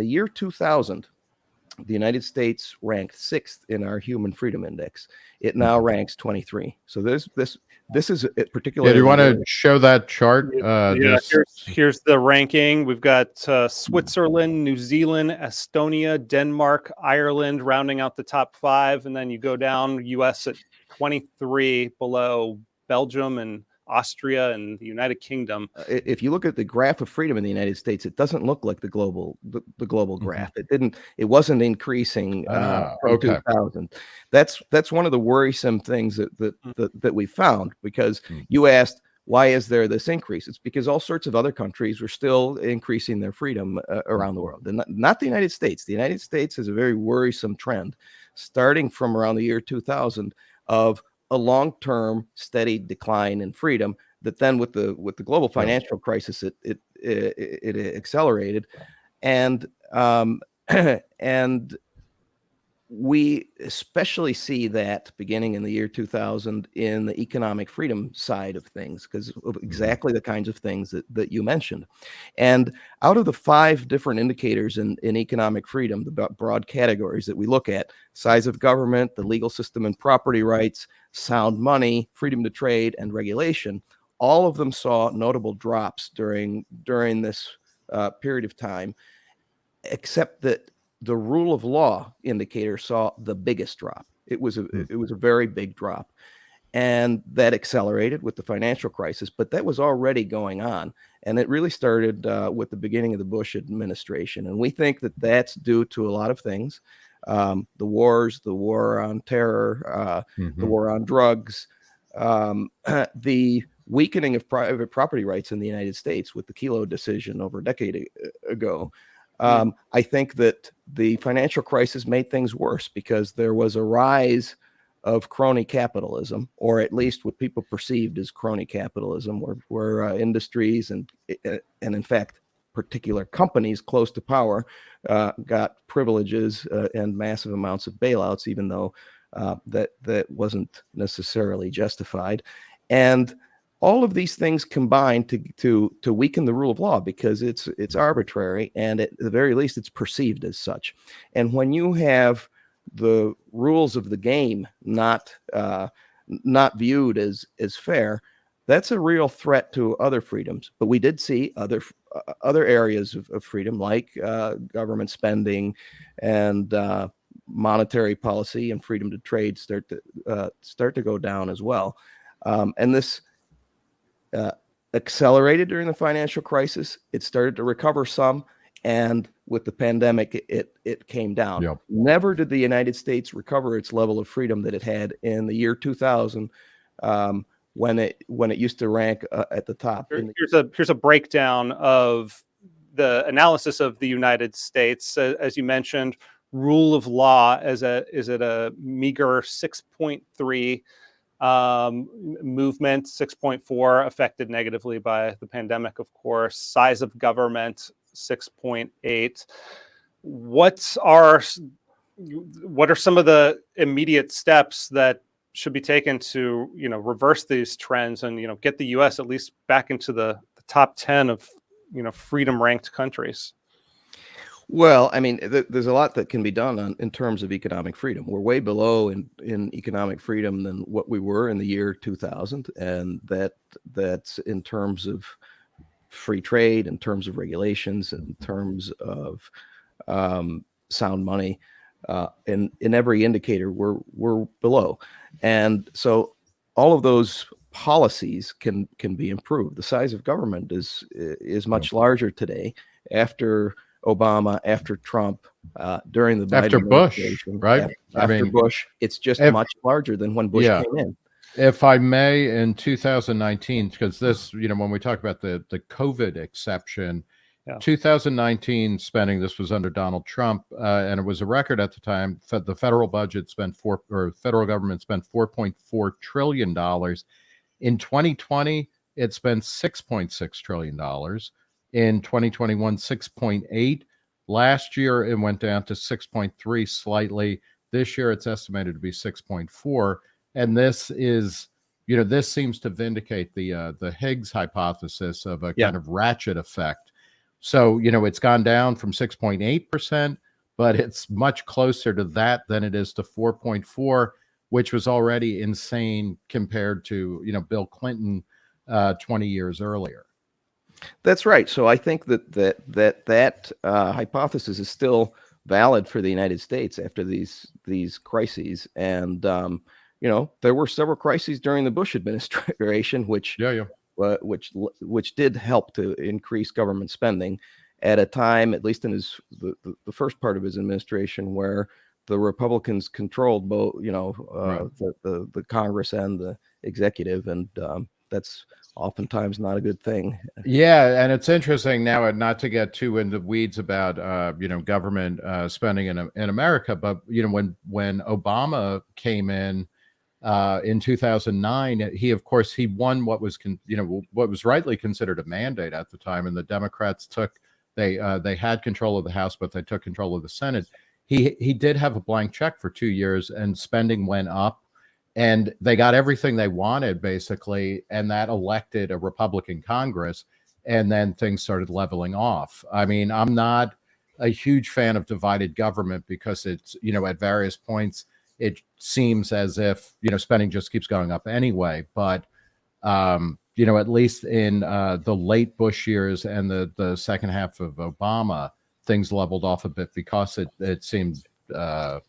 the year 2000, the United States ranked sixth in our Human Freedom Index. It now Mm-hmm. ranks 23. So this this this is a particular. Yeah, do you want to show that chart? Uh, yeah, this- here's, here's the ranking. We've got uh, Switzerland, New Zealand, Estonia, Denmark, Ireland rounding out the top five. And then you go down, US at 23, below Belgium and Austria and the United Kingdom. Uh, if you look at the graph of freedom in the United States, it doesn't look like the global the, the global Mhm. graph. It didn't. It wasn't increasing uh, Ah, from okay. 2000. That's that's one of the worrisome things that that Mm. that, that we found because Mm. you asked why is there this increase? It's because all sorts of other countries were still increasing their freedom uh, around the world, and not, not the United States. The United States has a very worrisome trend, starting from around the year 2000 of a long-term steady decline in freedom that then with the with the global financial crisis it it it, it accelerated. And um and we especially see that beginning in the year 2000 in the economic freedom side of things because of exactly the kinds of things that, that you mentioned. And out of the five different indicators in, in economic freedom the broad categories that we look at size of government the legal system and property rights sound money freedom to trade and regulation all of them saw notable drops during during this uh, period of time except that the rule of law indicator saw the biggest drop it was a Hmm. it was a very big drop and that accelerated with the financial crisis but that was already going on and it really started uh, with the beginning of the bush administration and we think that that's due to a lot of things um, the wars the war on terror uh, the Mhm. war on drugs, um, the weakening of private property rights in the United States with the Kelo decision over a decade a- ago. Um, I think that the financial crisis made things worse because there was a rise of crony capitalism, or at least what people perceived as crony capitalism, where, where uh, industries and uh, and in fact particular companies close to power uh, got privileges uh, and massive amounts of bailouts, even though uh, that that wasn't necessarily justified, and all of these things combine to to to weaken the rule of law because it's it's arbitrary and at the very least it's perceived as such. And when you have the rules of the game not uh, not viewed as as fair, that's a real threat to other freedoms. But we did see other uh, other areas of, of freedom like uh, government spending and uh, monetary policy and freedom to trade start to uh, start to go down as well. Um, and this uh, accelerated during the financial crisis. It started to recover some, and with the pandemic, it it, it came down. Yep. Never did the United States recover its level of freedom that it had in the year 2000, um, when it when it used to rank uh, at the top. Here- the- here's a here's a breakdown of the analysis of the United States. Uh, as you mentioned, rule of law as a is at a meager 6.3 um, movement 6.4 affected negatively by the pandemic of course. Size of government 6.8 what are what are some of the immediate steps that should be taken to you know reverse these trends and you know get the US at least back into the, the top 10 of you know freedom ranked countries Well, I mean, th- there's a lot that can be done on, in terms of economic freedom. We're way below in, in economic freedom than what we were in the year 2000, and that that's in terms of free trade, in terms of regulations, in terms of um, sound money. Uh, in in every indicator, we're we're below, and so all of those policies can can be improved. The size of government is is much larger today after Obama, after Trump, uh, during the Biden After Bush, administration, right? After, I after mean, Bush, it's just if- much larger than when Bush Yeah. came in. if I may, in 2019, because this, you know, when we talk about the the COVID exception, Yeah. 2019 spending, this was under Donald Trump, uh, and it was a record at the time. Fe- The federal budget spent four, or federal government spent 4.4 trillion dollars. In 2020, it spent 6.6 trillion dollars. In 2021, 6.8. Last year, it went down to 6.3 slightly. This year, it's estimated to be 6.4 and this is you know this seems to vindicate the uh, the Higgs hypothesis of a Yeah. kind of ratchet effect So, you know, it's gone down from 6.8%, but it's much closer to that than it is to 4.4, which was already insane compared to, you know, Bill Clinton uh, 20 years earlier. That's right. So I think that that that that uh, hypothesis is still valid for the United States after these these crises. And um, you know, there were several crises during the Bush administration, which yeah, yeah. Uh, which which did help to increase government spending at a time, at least in his the, the first part of his administration, where the Republicans controlled both, you know, uh, right. the, the, the Congress and the executive, and um, that's oftentimes not a good thing. Yeah, and it's interesting now, and not to get too into weeds about uh, you know government uh, spending in in America, but you know when when Obama came in uh, in 2009, he of course he won what was con- you know what was rightly considered a mandate at the time, and the Democrats took they uh, they had control of the House, but they took control of the Senate. He he did have a blank check for two years, and spending went up, and they got everything they wanted basically, and that elected a Republican Congress, and then things started leveling off. I mean, I'm not a huge fan of divided government because it's you know at various points it seems as if you know spending just keeps going up anyway. But um, you know, at least in uh, the late Bush years and the the second half of Obama, things leveled off a bit because it it seemed uh,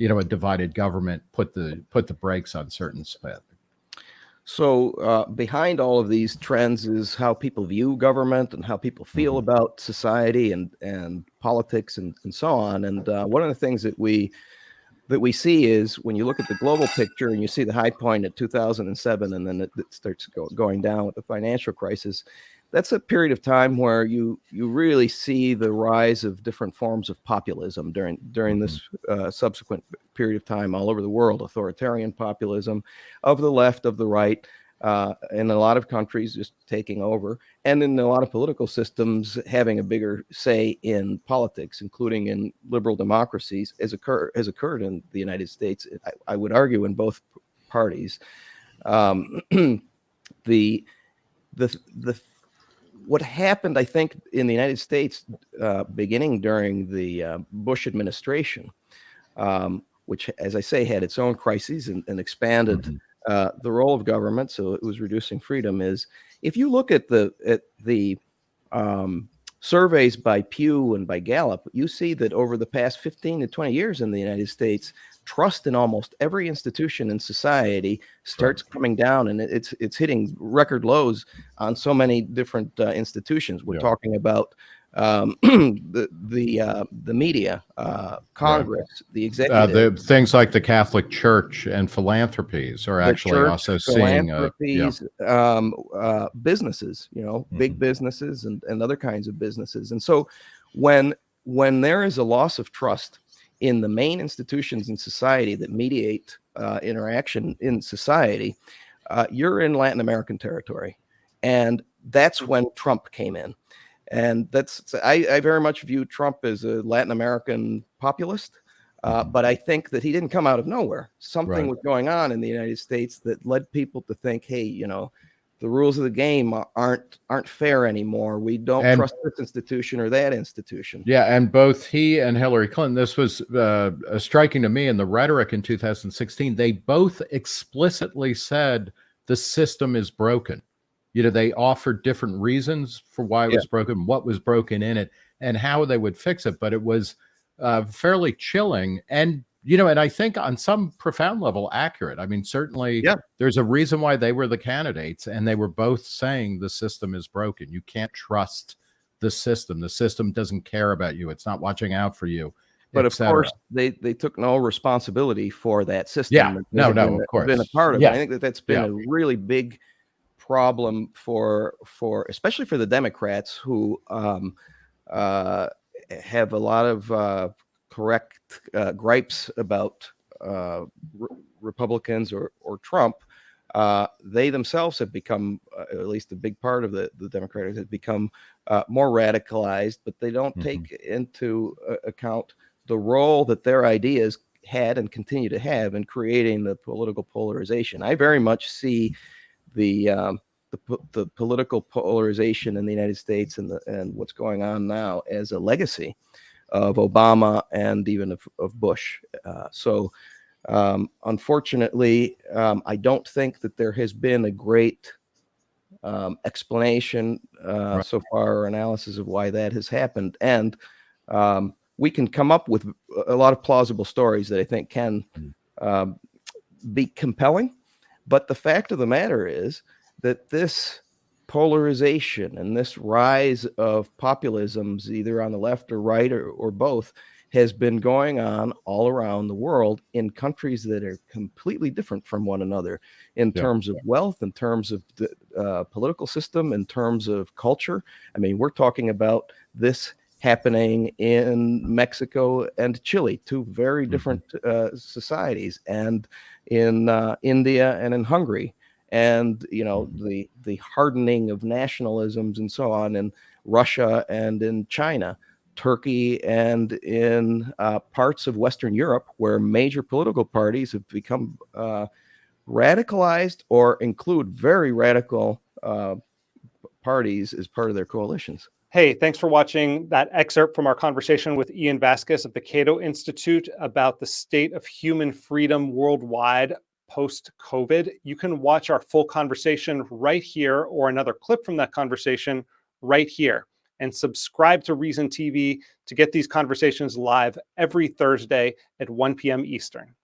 you know a divided government put the put the brakes on certain spending. So uh, behind all of these trends is how people view government and how people feel mm -hmm. about society and and politics and, and so on. And uh, one of the things that we that we see is when you look at the global picture and you see the high point at 2007 and then it, it starts go, going down with the financial crisis that's a period of time where you you really see the rise of different forms of populism during during this mm-hmm. uh, subsequent period of time all over the world authoritarian populism of the left of the right uh, in a lot of countries just taking over, and in a lot of political systems having a bigger say in politics, including in liberal democracies, as occur has occurred in the United States. I, I would argue in both parties. Um, the the the what happened, I think, in the United States, uh, beginning during the uh, Bush administration, um, which, as I say, had its own crises and, and expanded. Mm -hmm uh, the role of government, so it was reducing freedom, is if you look at the at the um, surveys by Pew and by Gallup, you see that over the past 15 to 20 years in the United States, trust in almost every institution in society starts coming down, and it's it's hitting record lows on so many different uh, institutions. We're yeah. talking about um, the the uh, the media, uh, Congress, right. the executive, uh, the things like the Catholic Church and philanthropies are actually church, also seeing uh, yeah. um, uh, businesses, you know, mm-hmm. big businesses and, and other kinds of businesses. And so when when there is a loss of trust in the main institutions in society that mediate uh, interaction in society, you're in Latin American territory, and that's when Trump came in and that's I, I very much view Trump as a Latin American populist. Uh, mm-hmm. but I think that he didn't come out of nowhere. Something right. was going on in the United States that led people to think, hey, you know, the rules of the game aren't aren't fair anymore. We don't and, trust this institution or that institution. Yeah, and both he and Hillary Clinton, this was uh, striking to me in the rhetoric in 2016. They both explicitly said the system is broken you know they offered different reasons for why it yeah. was broken what was broken in it and how they would fix it but it was uh, fairly chilling and you know and i think on some profound level accurate. I mean certainly yeah. there's a reason why they were the candidates and they were both saying the system is broken. You can't trust the system. The system doesn't care about you. It's not watching out for you but of course they they took no responsibility for that system. Yeah. No no been, of course. been a part of yeah. it. I think that that's been yeah. a really big problem for for especially for the Democrats who um, uh, have a lot of uh, correct uh, gripes about uh, re Republicans or or Trump. Uh, they themselves have become, uh, at least a big part of the the Democrats, have become more radicalized, but they don't mm -hmm. take into account the role that their ideas had and continue to have in creating the political polarization. I very much see the um, the, the political polarization in the United States and the, and what's going on now as a legacy of Obama and even of, of Bush. Uh, so, um, unfortunately, um, I don't think that there has been a great um, explanation uh, Right. so far or analysis of why that has happened. And um, we can come up with a lot of plausible stories that I think can Mm. um, be compelling. But the fact of the matter is that this polarization and this rise of populisms, either on the left or right or, or both, has been going on all around the world in countries that are completely different from one another in Yeah. terms of wealth, in terms of the uh, political system, in terms of culture. I mean, we're talking about this happening in Mexico and Chile, two very Mhm. different uh, societies, and in uh, India and in Hungary, and you know the the hardening of nationalisms and so on in Russia and in China. Turkey and in uh, parts of Western Europe, where major political parties have become uh, radicalized or include very radical uh, parties as part of their coalitions. Hey, thanks for watching that excerpt from our conversation with Ian Vasquez of the Cato Institute about the state of human freedom worldwide post COVID. You can watch our full conversation right here or another clip from that conversation right here. And subscribe to Reason TV to get these conversations live every Thursday at 1 p.m. Eastern.